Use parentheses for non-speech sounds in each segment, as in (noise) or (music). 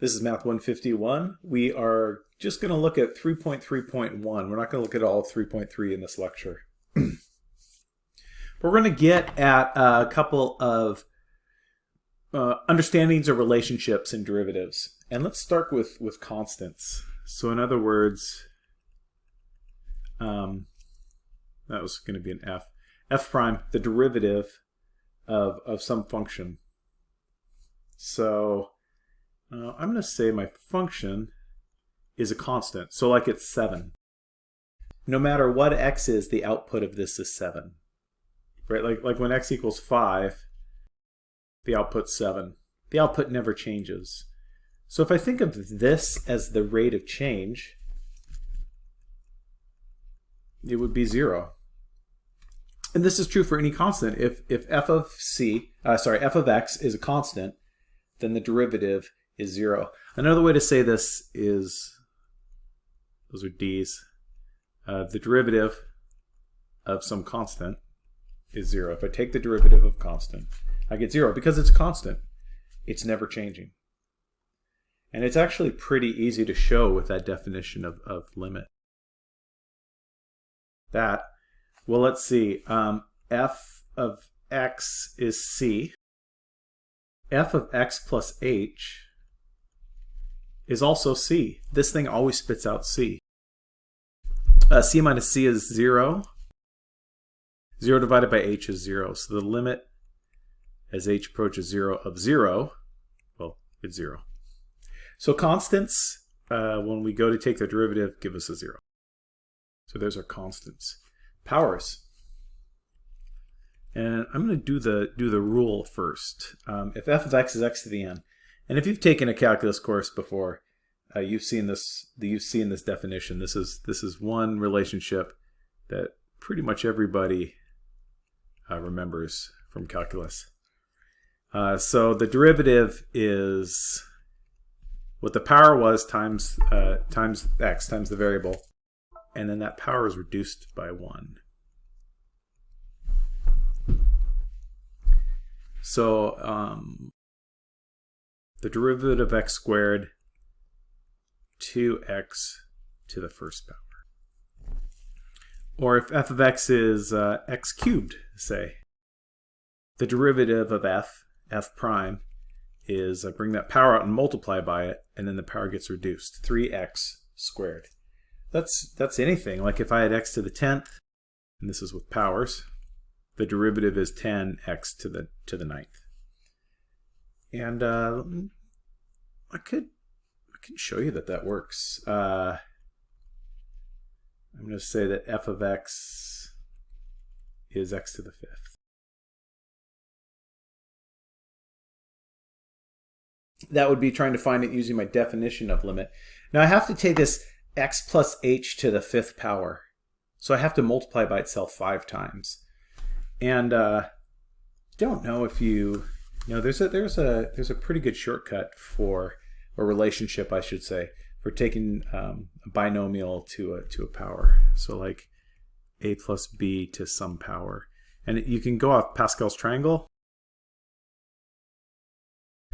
This is Math 151. We are just going to look at 3.3.1. We're not going to look at all 3.3 in this lecture. we're going to get at a couple of uh, understandings or relationships and derivatives. And let's start with, with constants. So in other words, um, that was going to be an f. f prime, the derivative of, of some function. So uh, I'm going to say my function is a constant. So like it's 7. No matter what x is, the output of this is 7. Right? Like, like when x equals 5, the output's 7. The output never changes. So if I think of this as the rate of change, it would be 0. And this is true for any constant. If, if f of c, uh, sorry, f of x is a constant, then the derivative is 0. Another way to say this is, those are d's, uh, the derivative of some constant is 0. If I take the derivative of constant, I get 0 because it's constant. It's never changing. And it's actually pretty easy to show with that definition of, of limit. That, well, let's see, um, f of x is c. f of x plus h is also C. This thing always spits out C. Uh, C minus C is 0. 0 divided by h is 0. So the limit as h approaches 0 of 0, well, it's 0. So constants, uh, when we go to take their derivative, give us a 0. So there's our constants. Powers. And I'm going to do the do the rule first. Um, if f of x is x to the n, and if you've taken a calculus course before, uh, you've seen this. You've seen this definition. This is this is one relationship that pretty much everybody uh, remembers from calculus. Uh, so the derivative is what the power was times uh, times x times the variable, and then that power is reduced by one. So um, the derivative of x squared 2x to the first power. Or if f of x is uh, x cubed, say, the derivative of f, f prime, is uh, bring that power out and multiply by it, and then the power gets reduced, 3x squared. That's, that's anything. Like if I had x to the 10th, and this is with powers, the derivative is 10x to the, to the ninth. And uh, I could I can show you that that works. Uh, I'm going to say that f of x is x to the fifth. That would be trying to find it using my definition of limit. Now I have to take this x plus h to the fifth power. So I have to multiply by itself five times. And uh, don't know if you, you know, there's a there's a there's a pretty good shortcut for or relationship, I should say, for taking um, a binomial to a, to a power. So like a plus b to some power. And you can go off Pascal's triangle.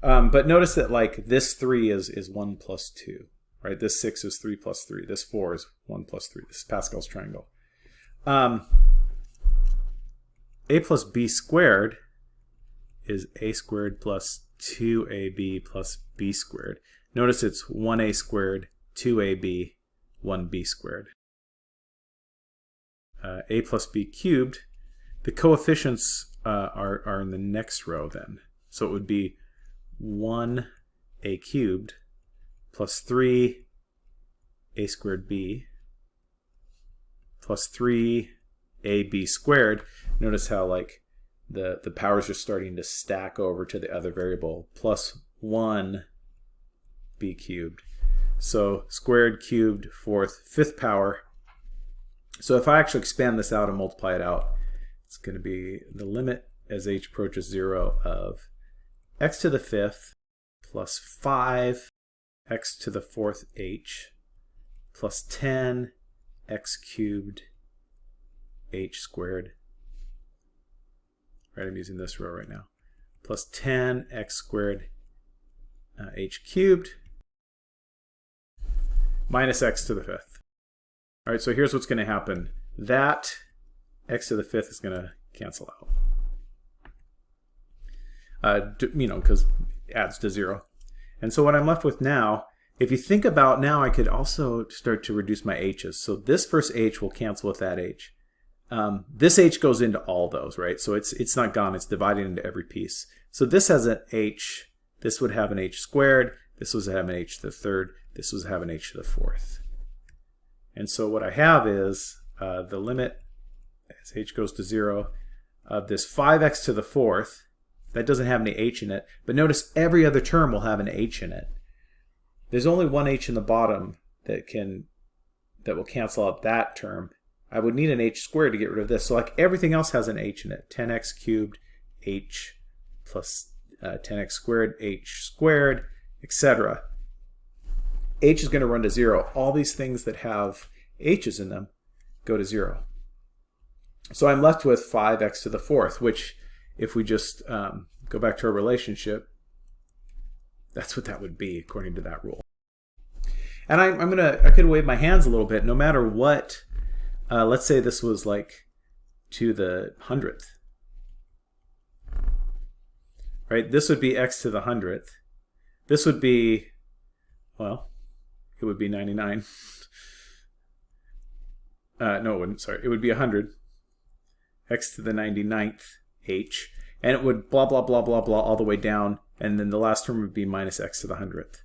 Um, but notice that like this 3 is, is 1 plus 2, right? This 6 is 3 plus 3. This 4 is 1 plus 3. This is Pascal's triangle. Um, a plus b squared is a squared plus 2ab plus b squared. Notice it's 1a squared, 2ab, 1b squared. Uh, a plus b cubed, the coefficients uh, are, are in the next row then. So it would be 1a cubed plus 3 a squared b plus 3 ab squared. Notice how like the, the powers are starting to stack over to the other variable, plus 1 b cubed. So squared, cubed, fourth, fifth power. So if I actually expand this out and multiply it out, it's going to be the limit as h approaches 0 of x to the fifth plus 5 x to the fourth h plus 10 x cubed h squared right? I'm using this row right now. Plus 10x squared uh, h cubed minus x to the fifth. All right, so here's what's going to happen. That x to the fifth is going to cancel out. Uh, you know, because adds to zero. And so what I'm left with now, if you think about now, I could also start to reduce my h's. So this first h will cancel with that h. Um, this h goes into all those, right? So it's it's not gone, it's divided into every piece. So this has an h, this would have an h squared, this would have an h to the third, this would have an h to the fourth. And so what I have is uh, the limit as h goes to 0 of this 5x to the fourth, that doesn't have any h in it, but notice every other term will have an h in it. There's only one h in the bottom that can that will cancel out that term. I would need an h squared to get rid of this. So like everything else has an h in it. 10x cubed, h plus uh, 10x squared, h squared, etc. h is going to run to 0. All these things that have h's in them go to 0. So I'm left with 5x to the fourth, which if we just um, go back to our relationship, that's what that would be according to that rule. And I, am gonna, I could wave my hands a little bit. No matter what, uh, let's say this was like to the hundredth, right? This would be x to the hundredth. This would be, well, it would be 99. (laughs) Uh, no, it wouldn't. Sorry, it would be 100 x to the 99th h, and it would blah, blah, blah, blah, blah, all the way down, and then the last term would be minus x to the 100th.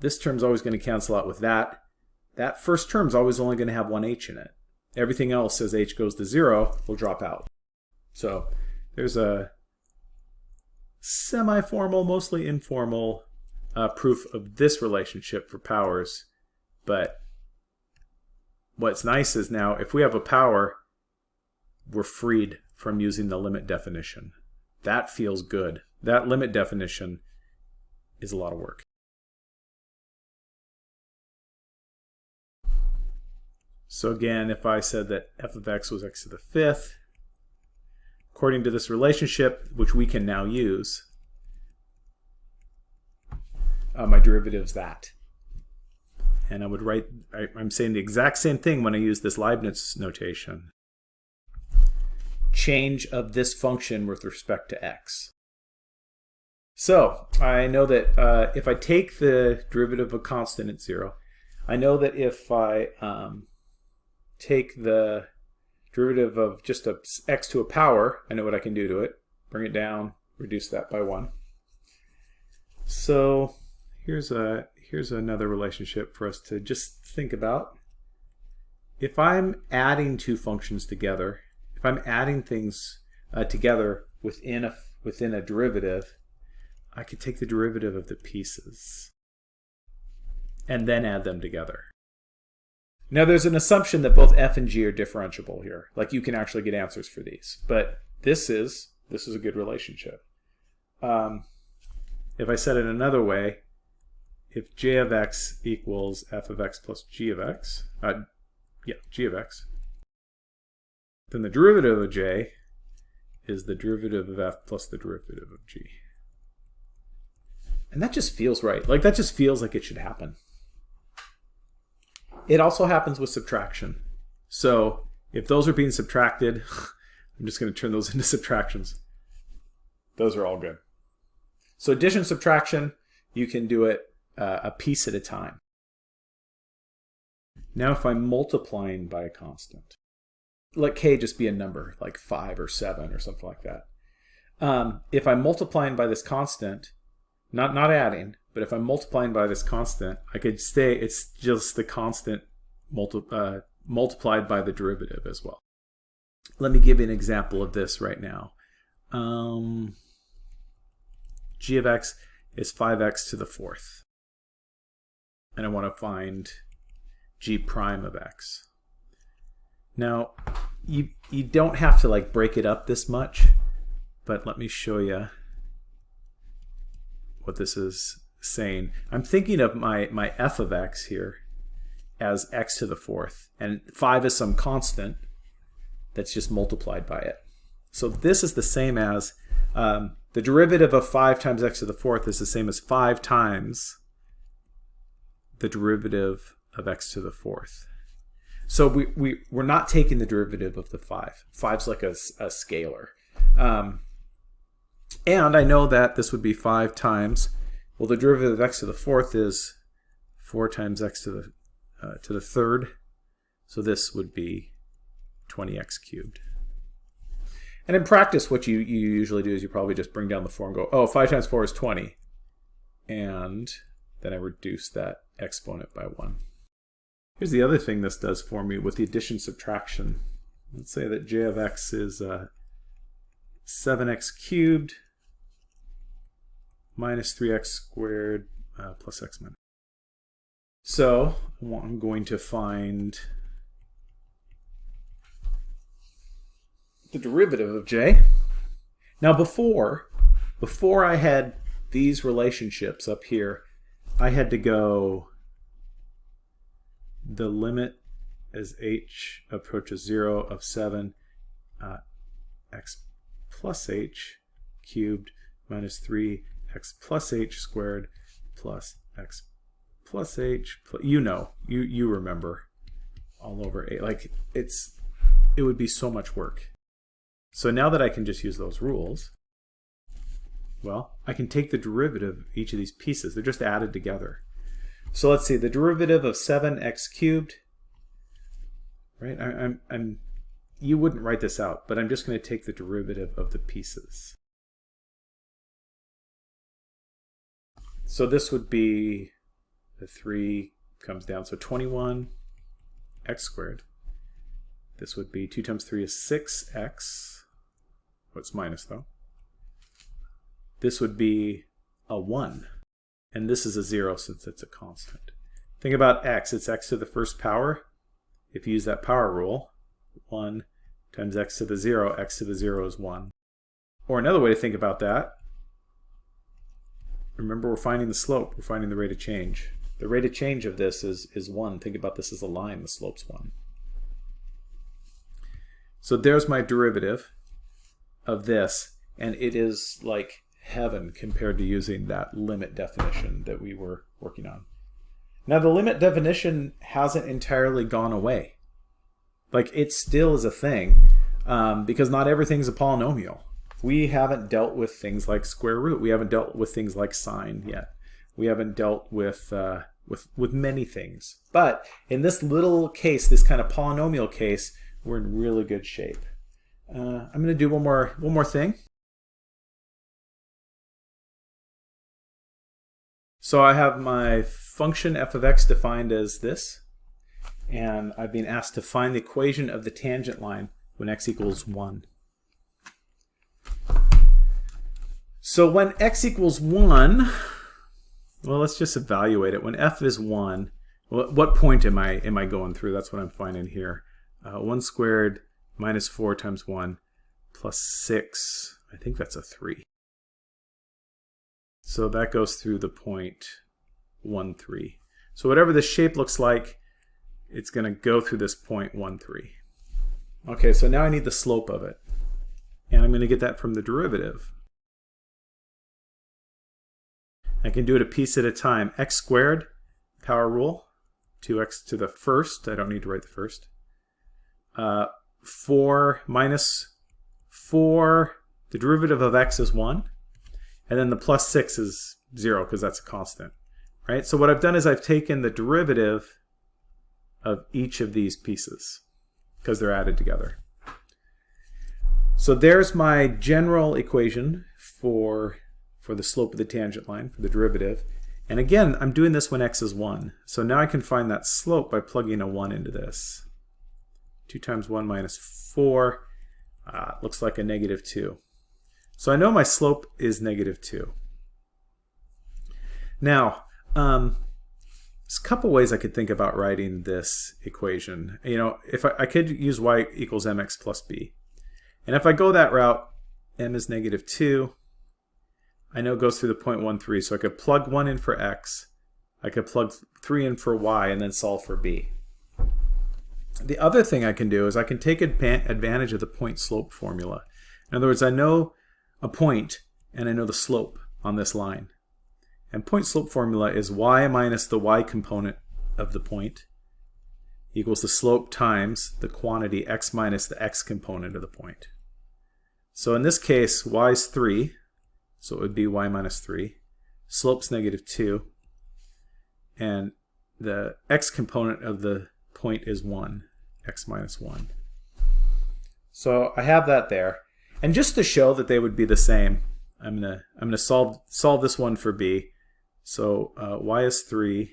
This term's always going to cancel out with that. That first term's always only going to have one h in it. Everything else, as h goes to 0, will drop out. So there's a semi-formal, mostly informal uh, proof of this relationship for powers. But what's nice is now, if we have a power we're freed from using the limit definition. That feels good. That limit definition is a lot of work. So again, if I said that f of x was x to the fifth, according to this relationship, which we can now use, uh, my derivative is that. And I would write, I, I'm saying the exact same thing when I use this Leibniz notation change of this function with respect to x. So I know that uh, if I take the derivative of a constant at 0, I know that if I um, take the derivative of just a x to a power, I know what I can do to it. Bring it down, reduce that by 1. So here's a here's another relationship for us to just think about. If I'm adding two functions together, if I'm adding things uh, together within a, within a derivative, I could take the derivative of the pieces and then add them together. Now there's an assumption that both f and g are differentiable here. Like you can actually get answers for these. But this is, this is a good relationship. Um, if I said it another way, if j of x equals f of x plus g of x, uh, yeah, g of x, then the derivative of j is the derivative of f plus the derivative of g. And that just feels right. Like that just feels like it should happen. It also happens with subtraction. So if those are being subtracted, (laughs) I'm just going to turn those (laughs) into subtractions. Those are all good. So addition, subtraction, you can do it uh, a piece at a time. Now if I'm multiplying by a constant, let k just be a number, like 5 or 7 or something like that. Um, if I'm multiplying by this constant, not, not adding, but if I'm multiplying by this constant, I could say it's just the constant multi uh, multiplied by the derivative as well. Let me give you an example of this right now. Um, g of x is 5x to the fourth. And I want to find g prime of x. Now, you, you don't have to like break it up this much, but let me show you what this is saying. I'm thinking of my, my f of x here as x to the fourth, and 5 is some constant that's just multiplied by it. So this is the same as um, the derivative of 5 times x to the fourth is the same as 5 times the derivative of x to the fourth. So we, we, we're not taking the derivative of the 5. 5's like a, a scalar. Um, and I know that this would be 5 times, well, the derivative of x to the fourth is 4 times x to the, uh, to the third. So this would be 20x cubed. And in practice, what you, you usually do is you probably just bring down the 4 and go, oh, 5 times 4 is 20. And then I reduce that exponent by 1. Here's the other thing this does for me with the addition subtraction. Let's say that j of x is uh, 7x cubed minus 3x squared uh, plus x minus. So I'm going to find the derivative of j. Now before, before I had these relationships up here, I had to go the limit as h approaches 0 of 7 uh, x plus h cubed minus 3 x plus h squared plus x plus h plus, you know you you remember all over a. like it's it would be so much work so now that I can just use those rules well I can take the derivative of each of these pieces they're just added together so let's see, the derivative of 7x cubed, right? I, I'm, I'm, you wouldn't write this out, but I'm just going to take the derivative of the pieces. So this would be, the 3 comes down, so 21 x squared. This would be 2 times 3 is 6x. What's minus though? This would be a 1 and this is a 0 since it's a constant. Think about x. It's x to the first power. If you use that power rule, 1 times x to the 0, x to the 0 is 1. Or another way to think about that, remember we're finding the slope, we're finding the rate of change. The rate of change of this is, is 1. Think about this as a line, the slope's 1. So there's my derivative of this, and it is like heaven compared to using that limit definition that we were working on. Now the limit definition hasn't entirely gone away. Like it still is a thing um, because not everything's a polynomial. We haven't dealt with things like square root. We haven't dealt with things like sine yet. We haven't dealt with uh, with with many things. But in this little case, this kind of polynomial case, we're in really good shape. Uh, I'm going to do one more one more thing. So I have my function f of x defined as this, and I've been asked to find the equation of the tangent line when x equals 1. So when x equals 1, well, let's just evaluate it. When f is 1, what point am I, am I going through? That's what I'm finding here. Uh, 1 squared minus 4 times 1 plus 6, I think that's a 3. So that goes through the point 1, 3. So whatever the shape looks like, it's going to go through this point 1, 3. Okay, so now I need the slope of it. And I'm going to get that from the derivative. I can do it a piece at a time. x squared, power rule, 2x to the first. I don't need to write the first. Uh, 4 minus 4, the derivative of x is 1. And then the plus 6 is 0 because that's a constant. Right? So what I've done is I've taken the derivative of each of these pieces because they're added together. So there's my general equation for, for the slope of the tangent line, for the derivative. And again, I'm doing this when x is 1. So now I can find that slope by plugging a 1 into this. 2 times 1 minus 4 uh, looks like a negative 2. So I know my slope is negative 2. Now, um, there's a couple ways I could think about writing this equation. You know, if I, I could use y equals mx plus b. And if I go that route, m is negative 2. I know goes through the point 1, 3, so I could plug 1 in for x. I could plug 3 in for y and then solve for b. The other thing I can do is I can take advantage of the point slope formula. In other words, I know a point and I know the slope on this line. And point slope formula is y minus the y component of the point equals the slope times the quantity x minus the x component of the point. So in this case, y is 3, so it would be y minus 3. Slope's negative 2, and the x component of the point is 1, x minus 1. So I have that there. And just to show that they would be the same, I'm gonna I'm gonna solve solve this one for b. So uh, y is 3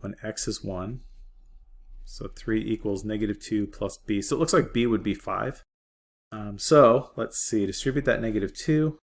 when x is 1. So 3 equals negative 2 plus b. So it looks like b would be 5. Um, so let's see, distribute that negative 2.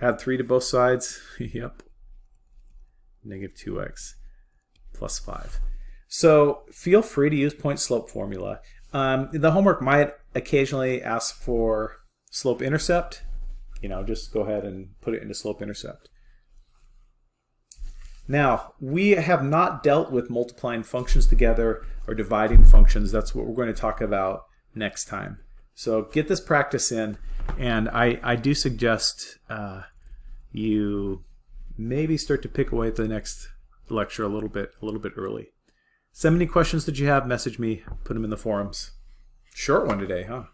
Add 3 to both sides. (laughs) yep. Negative 2x plus 5. So feel free to use point slope formula. Um, the homework might occasionally ask for slope intercept. You know, just go ahead and put it into slope intercept. Now, we have not dealt with multiplying functions together or dividing functions. That's what we're going to talk about next time. So get this practice in, and I, I do suggest uh, you maybe start to pick away at the next lecture a little bit, a little bit early. Send me any questions that you have, message me, put them in the forums. Short one today, huh?